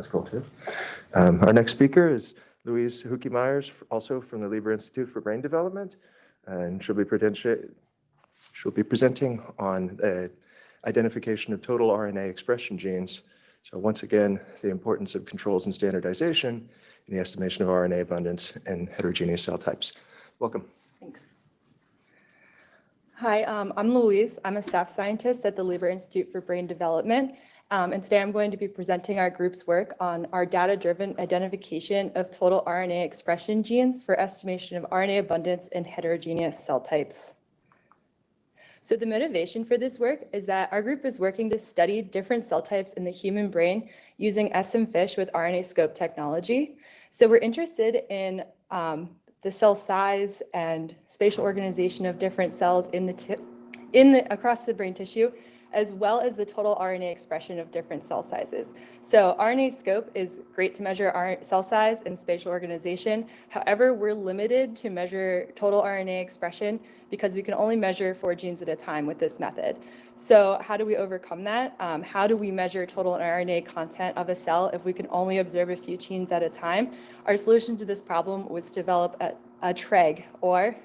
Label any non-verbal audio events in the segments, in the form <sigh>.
That's cool too. Um, Our next speaker is Louise Huuki-Myers, also from the Lieber Institute for Brain Development. And she'll be she'll be presenting on the identification of total RNA expression genes. So once again, the importance of controls and standardization in the estimation of RNA abundance and heterogeneous cell types. Welcome. Thanks. Hi, um, I'm Louise. I'm a staff scientist at the Lieber Institute for Brain Development. Um, and today I'm going to be presenting our group's work on our data-driven identification of total RNA expression genes for estimation of RNA abundance in heterogeneous cell types. So the motivation for this work is that our group is working to study different cell types in the human brain using SM-FISH with RNAscope technology. So we're interested in um, the cell size and spatial organization of different cells in the in the across the brain tissue as well as the total RNA expression of different cell sizes. So RNAscope is great to measure cell size and spatial organization. However, we're limited to measure total RNA expression because we can only measure four genes at a time with this method. So how do we overcome that? Um, how do we measure total RNA content of a cell if we can only observe a few genes at a time? Our solution to this problem was to develop a, a TREG, or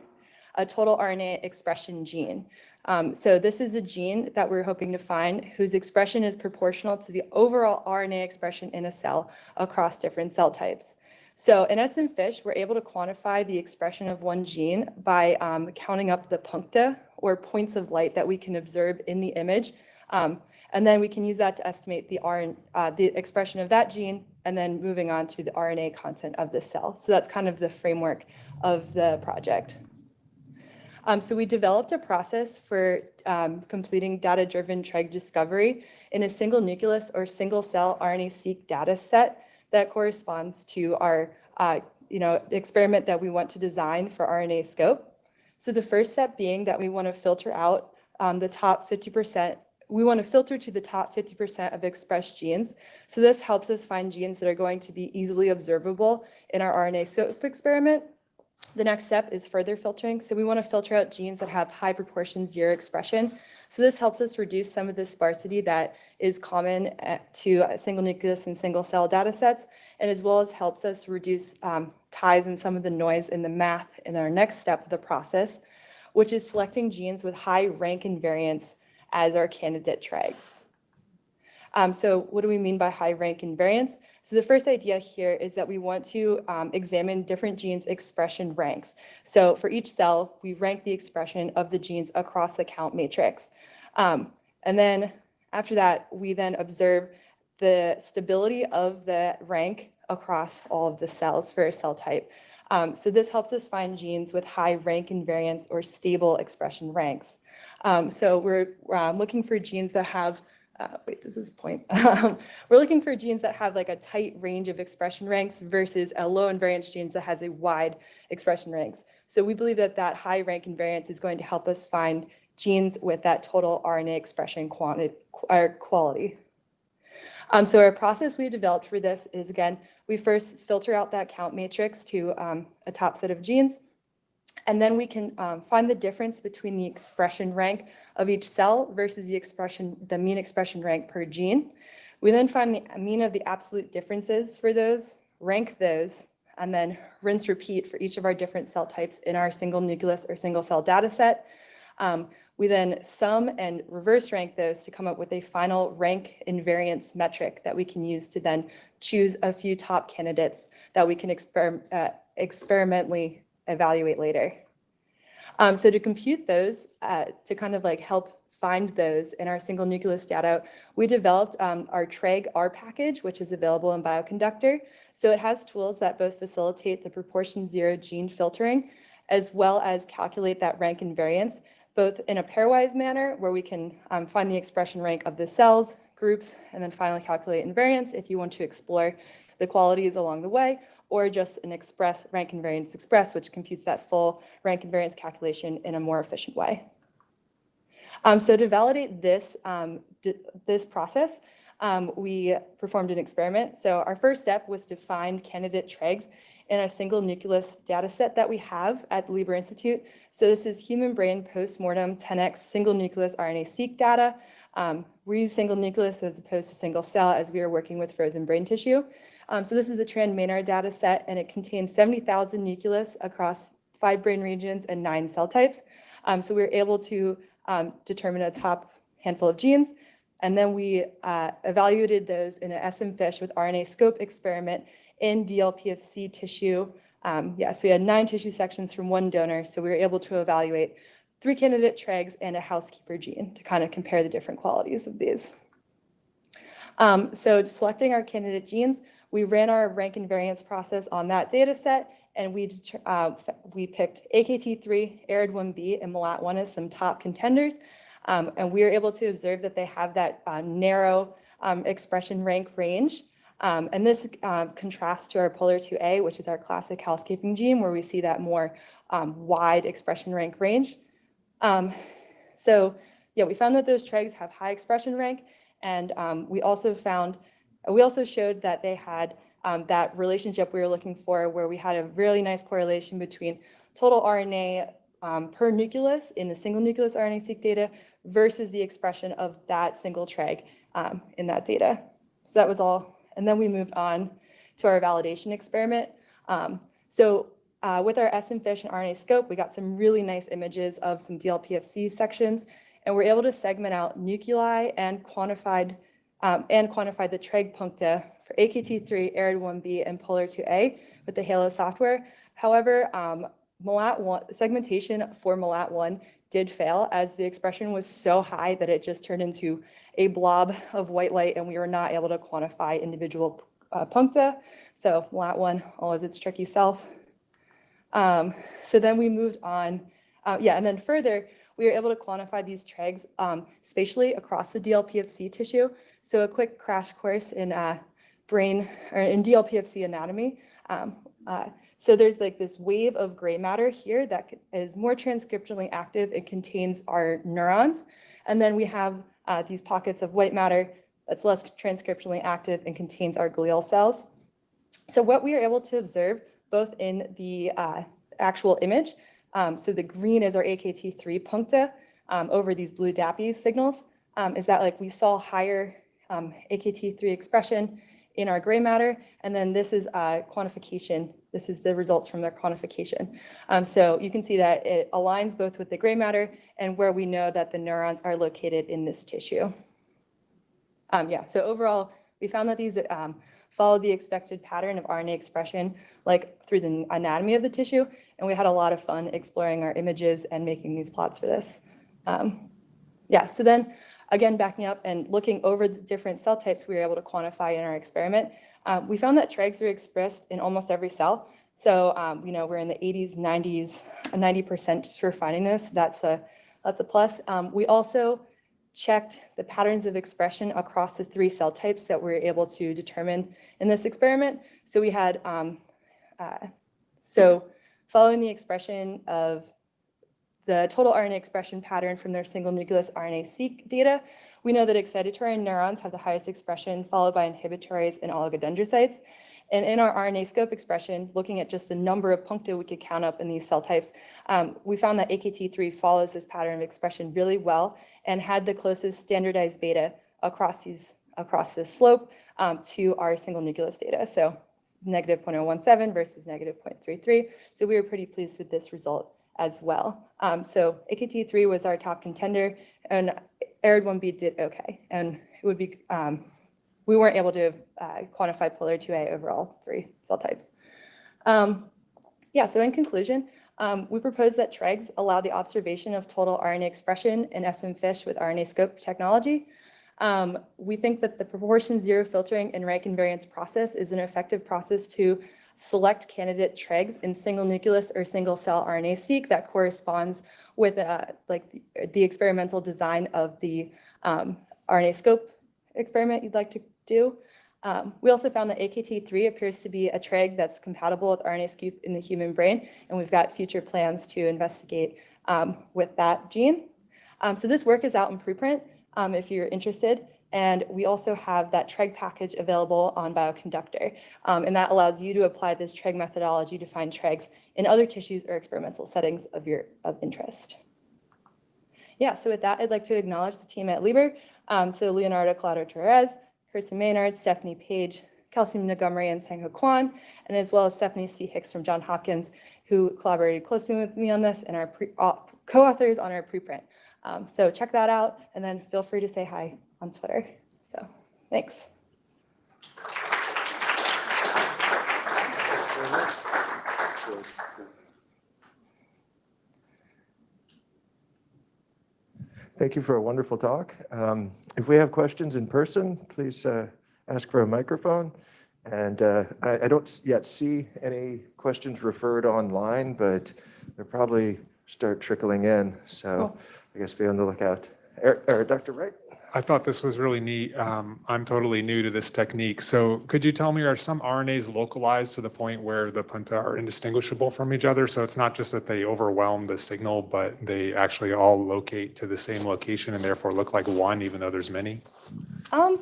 a total RNA expression gene. Um, so this is a gene that we're hoping to find whose expression is proportional to the overall RNA expression in a cell across different cell types. So in SM-FISH, we're able to quantify the expression of one gene by um, counting up the puncta or points of light that we can observe in the image. Um, and then we can use that to estimate the, RN, uh, the expression of that gene and then moving on to the RNA content of the cell. So that's kind of the framework of the project. Um, so we developed a process for um, completing data-driven TREG discovery in a single nucleus or single cell RNA-seq data set that corresponds to our uh, you know, experiment that we want to design for RNAscope. So the first step being that we want to filter out um, the top 50%, we want to filter to the top 50% of expressed genes. So this helps us find genes that are going to be easily observable in our RNAscope experiment the next step is further filtering. So we want to filter out genes that have high proportion zero expression. So this helps us reduce some of the sparsity that is common uh, to single nucleus and single cell data sets, and as well as helps us reduce um, ties and some of the noise in the math in our next step of the process, which is selecting genes with high rank invariance as our candidate TREGs. Um, so what do we mean by high rank invariance? So the first idea here is that we want to um, examine different genes expression ranks. So for each cell, we rank the expression of the genes across the count matrix. Um, and then after that, we then observe the stability of the rank across all of the cells for a cell type. Um, so this helps us find genes with high rank invariance or stable expression ranks. Um, so we're uh, looking for genes that have uh, wait, this is point. <laughs> Um, we're looking for genes that have like a tight range of expression ranks versus a low invariance genes that has a wide expression ranks. So we believe that that high rank invariance is going to help us find genes with that total RNA expression quantity, or quality. Um, so our process we developed for this is, again, we first filter out that count matrix to um, a top set of genes. And then we can um, find the difference between the expression rank of each cell versus the expression, the mean expression rank per gene. We then find the mean of the absolute differences for those, rank those, and then rinse repeat for each of our different cell types in our single nucleus or single cell data set. Um, we then sum and reverse rank those to come up with a final rank invariance metric that we can use to then choose a few top candidates that we can exper uh, experimentally evaluate later. Um, so to compute those, uh, to kind of like help find those in our single nucleus data, we developed um, our TREG R package, which is available in Bioconductor. So it has tools that both facilitate the proportion zero gene filtering, as well as calculate that rank invariance, both in a pairwise manner, where we can um, find the expression rank of the cells, groups, and then finally calculate invariance if you want to explore the qualities along the way, or just an express rank invariance express, which computes that full rank invariance calculation in a more efficient way. Um, so to validate this, um, this process, um, we performed an experiment. So our first step was to find candidate tregs in a single nucleus data set that we have at the Lieber Institute. So this is human brain postmortem 10x single nucleus RNA-seq data. Um, we use single nucleus as opposed to single cell as we are working with frozen brain tissue. Um, so this is the Tran-Maynard data set, and it contains 70,000 nucleus across five brain regions and nine cell types. Um, so we were able to um, determine a top handful of genes. And then we uh, evaluated those in an SM-FISH with RNAscope experiment in DLPFC tissue. Um, yes, we had nine tissue sections from one donor, so we were able to evaluate three candidate tregs and a housekeeper gene to kind of compare the different qualities of these. Um, so selecting our candidate genes, we ran our rank invariance process on that data set, and we, uh, we picked AKT3, ARID1B, and MALAT1 as some top contenders. Um, and we were able to observe that they have that uh, narrow um, expression rank range. Um, and this uh, contrasts to our POLR2A, which is our classic housekeeping gene, where we see that more um, wide expression rank range. Um, so yeah, we found that those tregs have high expression rank, and um, we also found, we also showed that they had um, that relationship we were looking for, where we had a really nice correlation between total RNA um, per nucleus in the single nucleus RNA-seq data versus the expression of that single treg um, in that data. So that was all. And then we moved on to our validation experiment. Um, so uh, with our SMFISH and RNAscope, we got some really nice images of some DLPFC sections, and we're able to segment out nuclei and quantified um, and quantify the treg puncta for AKT3, ARID1B, and POLR2A with the HALO software. However, um, MALAT1, segmentation for MALAT1 did fail as the expression was so high that it just turned into a blob of white light and we were not able to quantify individual uh, puncta. So MALAT1 always its tricky self. Um, so then we moved on, uh, yeah, and then further, we were able to quantify these tregs um, spatially across the DLPFC tissue. So a quick crash course in uh, brain or in DLPFC anatomy. Um, uh, so there's like this wave of gray matter here that is more transcriptionally active. It contains our neurons. And then we have uh, these pockets of white matter that's less transcriptionally active and contains our glial cells. So what we are able to observe both in the uh, actual image, um, so the green is our AKT3 puncta um, over these blue DAPI signals, um, is that like we saw higher um, AKT3 expression in our gray matter. And then this is uh, quantification. This is the results from their quantification. Um, so you can see that it aligns both with the gray matter and where we know that the neurons are located in this tissue. Um, yeah, so overall, we found that these um, follow the expected pattern of RNA expression, like through the anatomy of the tissue. And we had a lot of fun exploring our images and making these plots for this. Um, yeah, so then Again, backing up and looking over the different cell types we were able to quantify in our experiment, um, we found that tregs were expressed in almost every cell. So, um, you know, we're in the 80s, 90s, 90% just for finding this. That's a, that's a plus. Um, we also checked the patterns of expression across the three cell types that we were able to determine in this experiment. So we had, um, uh, so following the expression of the total RNA expression pattern from their single nucleus RNA-seq data, we know that excitatory neurons have the highest expression, followed by inhibitories and oligodendrocytes. And in our RNAscope expression, looking at just the number of puncta we could count up in these cell types, um, we found that AKT3 follows this pattern of expression really well and had the closest standardized beta across these across this slope um, to our single nucleus data. So negative 0.017 versus negative 0.33. So we were pretty pleased with this result as well. Um, so AKT3 was our top contender and ARID1B did okay. And it would be, um, we weren't able to uh, quantify POLR2A over all three cell types. Um, yeah, so in conclusion, um, we propose that TREGS allow the observation of total RNA expression in SM-FISH with RNAscope technology. Um, we think that the proportion zero filtering and rank invariance process is an effective process to select candidate tregs in single nucleus or single cell RNA-seq that corresponds with uh, like the, the, experimental design of the um, RNAscope experiment you'd like to do. Um, we also found that AKT3 appears to be a treg that's compatible with RNA-seq in the human brain, and we've got future plans to investigate um, with that gene. Um, so this work is out in preprint um, if you're interested. And we also have that TREG package available on Bioconductor. Um, and that allows you to apply this TREG methodology to find TREGs in other tissues or experimental settings of your of interest. Yeah, so with that, I'd like to acknowledge the team at Lieber. Um, so Leonardo Collado Torres, Kristen Maynard, Stephanie Page, Kelsey Montgomery, and Sang Ho Kwon, and as well as Stephanie C. Hicks from John Hopkins, who collaborated closely with me on this and au- co-authors on our preprint. Um, so check that out, and then feel free to say hi on Twitter. So thanks. Thank you for a wonderful talk. Um, If we have questions in person, please uh, ask for a microphone. And uh, I I don't yet see any questions referred online, but they'll probably start trickling in. So. I guess be on the lookout. Er- er, Dr. Wright? I thought this was really neat. Um, I'm totally new to this technique. So could you tell me, are some RNAs localized to the point where the puncta are indistinguishable from each other? So it's not just that they overwhelm the signal, but they actually all locate to the same location and therefore look like one, even though there's many? Um,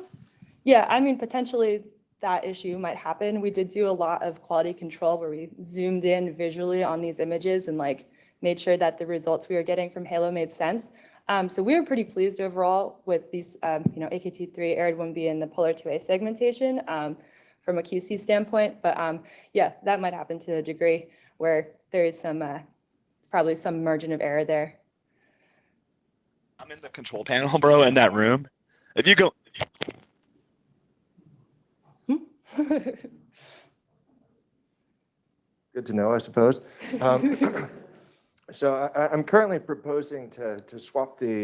yeah, I mean, potentially that issue might happen. We did do a lot of quality control where we zoomed in visually on these images and like made sure that the results we were getting from Halo made sense. Um, so we were pretty pleased overall with these, um, you know, AKT3, ARID1B, and the POLR2A segmentation um, from a QC standpoint. But um, yeah, that might happen to a degree where there is some, uh, probably some margin of error there. I'm in the control panel, <laughs> bro, in that room. If you go, <laughs> Good to know, I suppose. <laughs> So I- I'm currently proposing to to swap the